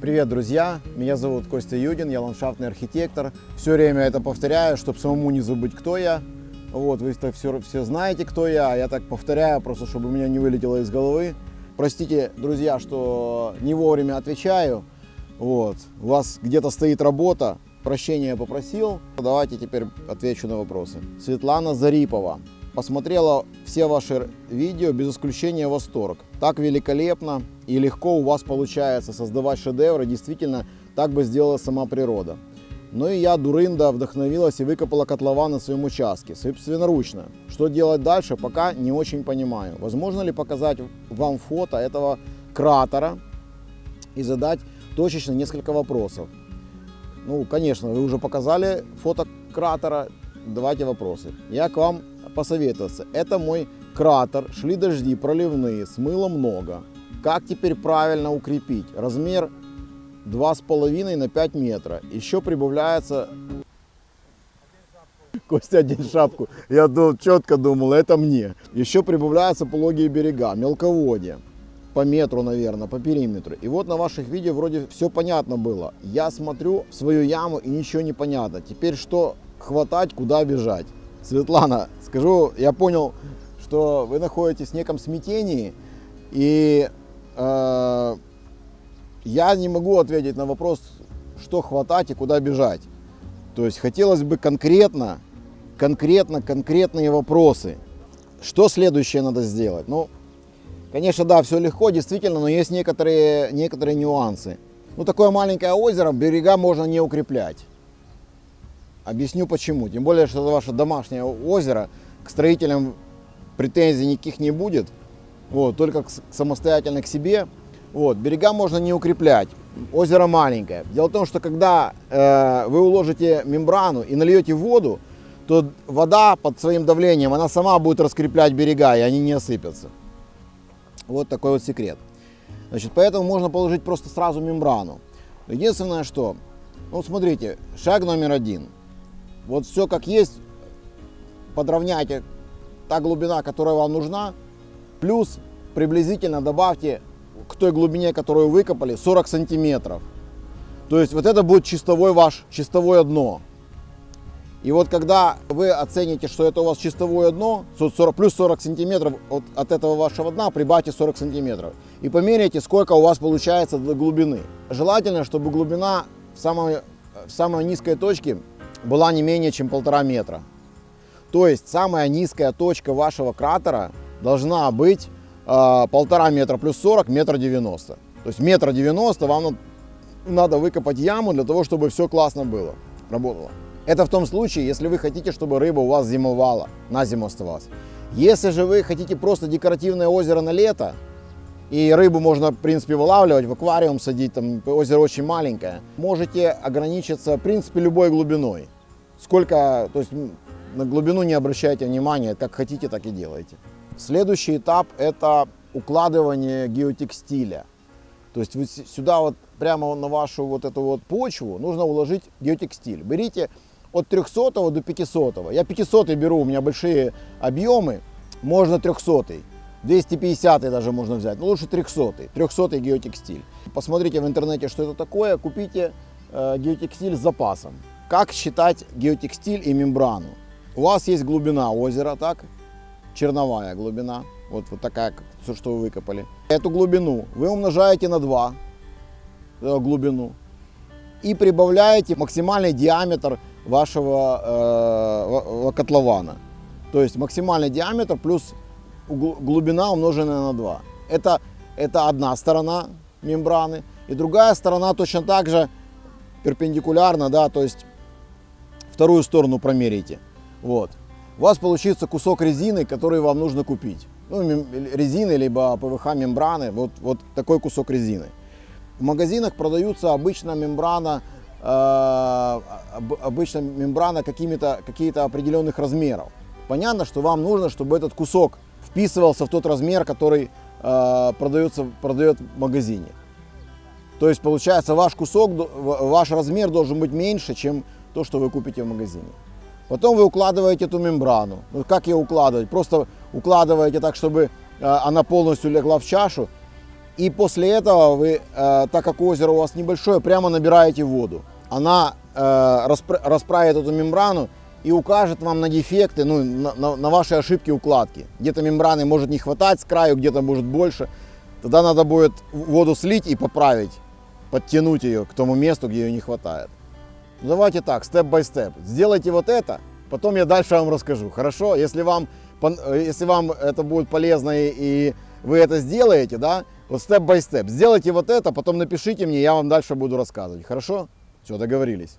Привет, друзья! Меня зовут Костя Юдин, я ландшафтный архитектор. Все время это повторяю, чтобы самому не забыть, кто я. Вот, вы -то все, все знаете, кто я, а я так повторяю, просто чтобы у меня не вылетело из головы. Простите, друзья, что не вовремя отвечаю. Вот, у вас где-то стоит работа, прощения попросил. Давайте теперь отвечу на вопросы. Светлана Зарипова посмотрела все ваши видео, без исключения восторг. Так великолепно и легко у вас получается создавать шедевры, действительно, так бы сделала сама природа. Но и я, дурында, вдохновилась и выкопала котлован на своем участке, собственноручно. Что делать дальше, пока не очень понимаю. Возможно ли показать вам фото этого кратера и задать точечно несколько вопросов? Ну, конечно, вы уже показали фото кратера, давайте вопросы. Я к вам посоветоваться. Это мой кратер, шли дожди проливные, смыло много. Как теперь правильно укрепить? Размер 2,5 на 5 метра. Еще прибавляется... Костя, одень шапку. Я четко думал, это мне. Еще прибавляются пологие берега, мелководье. По метру, наверное, по периметру. И вот на ваших видео вроде все понятно было. Я смотрю в свою яму и ничего не понятно. Теперь что хватать, куда бежать? Светлана, скажу, я понял, что вы находитесь в неком смятении, и я не могу ответить на вопрос, что хватать и куда бежать. То есть хотелось бы конкретно, конкретно, конкретные вопросы. Что следующее надо сделать? Ну, конечно, да, все легко, действительно, но есть некоторые, некоторые нюансы. Ну, такое маленькое озеро, берега можно не укреплять. Объясню почему. Тем более, что это ваше домашнее озеро, к строителям претензий никаких не будет. Вот, только самостоятельно к себе. Вот, берега можно не укреплять. Озеро маленькое. Дело в том, что когда э, вы уложите мембрану и нальете воду, то вода под своим давлением, она сама будет раскреплять берега, и они не осыпятся. Вот такой вот секрет. Значит, поэтому можно положить просто сразу мембрану. Единственное, что, ну смотрите, шаг номер один – вот все как есть, подровняйте та глубина, которая вам нужна, плюс приблизительно добавьте к той глубине, которую выкопали, 40 сантиметров. То есть вот это будет чистовой ваш, чистовое дно. И вот когда вы оцените, что это у вас чистовое дно, 40, плюс 40 сантиметров от, от этого вашего дна, прибавьте 40 сантиметров. И померяйте, сколько у вас получается до глубины. Желательно, чтобы глубина в самой, в самой низкой точке была не менее чем полтора метра. То есть самая низкая точка вашего кратера должна быть э, полтора метра плюс 40, метр девяносто. То есть метр девяносто вам надо выкопать яму для того, чтобы все классно было, работало. Это в том случае, если вы хотите, чтобы рыба у вас зимовала, на зиму оставалась. Если же вы хотите просто декоративное озеро на лето, и рыбу можно, в принципе, вылавливать, в аквариум садить, там озеро очень маленькое. Можете ограничиться, в принципе, любой глубиной. Сколько, то есть на глубину не обращайте внимания, как хотите, так и делайте. Следующий этап – это укладывание геотекстиля. То есть вы сюда вот прямо на вашу вот эту вот почву нужно уложить геотекстиль. Берите от 300 до 500. Я 500 беру, у меня большие объемы, можно 300. 250 даже можно взять, но лучше 300, 300 геотекстиль. Посмотрите в интернете, что это такое, купите э, геотекстиль с запасом. Как считать геотекстиль и мембрану? У вас есть глубина озера, так? Черновая глубина, вот, вот такая, все, что вы выкопали. Эту глубину вы умножаете на 2 э, глубину и прибавляете максимальный диаметр вашего э, котлована. То есть максимальный диаметр плюс глубина умноженная на 2. Это, это одна сторона мембраны. И другая сторона точно так же перпендикулярно, да, то есть вторую сторону промерите. Вот. У вас получится кусок резины, который вам нужно купить. Ну, резины, либо ПВХ мембраны, вот, вот такой кусок резины. В магазинах продаются обычно мембрана, э, обычно мембрана какими-то какие-то определенных размеров. Понятно, что вам нужно, чтобы этот кусок вписывался в тот размер, который э, продается, продает в магазине. То есть получается ваш кусок, ваш размер должен быть меньше, чем то, что вы купите в магазине. Потом вы укладываете эту мембрану. Ну, как ее укладывать? Просто укладываете так, чтобы э, она полностью легла в чашу И после этого вы, э, так как озеро у вас небольшое, прямо набираете воду. Она э, распра- расправит эту мембрану и укажет вам на дефекты, ну, на, на- на ваши ошибки укладки. Где-то мембраны может не хватать с краю, где-то может больше. Тогда надо будет воду слить и поправить, подтянуть ее к тому месту, где ее не хватает. Давайте так, степ-бай-степ. Сделайте вот это, потом я дальше вам расскажу. Хорошо? Если вам, э, если вам это будет полезно и вы это сделаете, да, вот степ-бай-степ. Сделайте вот это, потом напишите мне, я вам дальше буду рассказывать. Хорошо? Все, договорились.